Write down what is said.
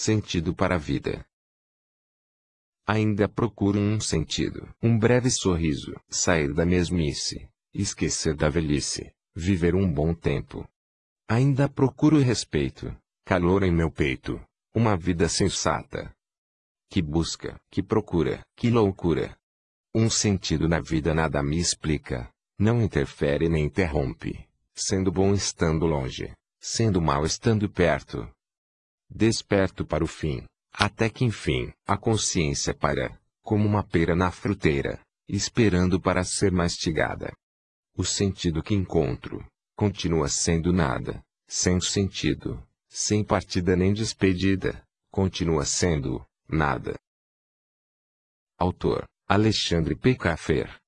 Sentido para a vida. Ainda procuro um sentido. Um breve sorriso. Sair da mesmice. Esquecer da velhice. Viver um bom tempo. Ainda procuro respeito. Calor em meu peito. Uma vida sensata. Que busca, que procura, que loucura. Um sentido na vida nada me explica. Não interfere nem interrompe. Sendo bom estando longe. Sendo mal estando perto. Desperto para o fim. Até que enfim, a consciência para, como uma pera na fruteira, esperando para ser mastigada. O sentido que encontro, continua sendo nada, sem sentido, sem partida nem despedida, continua sendo, nada. Autor, Alexandre P. Caffer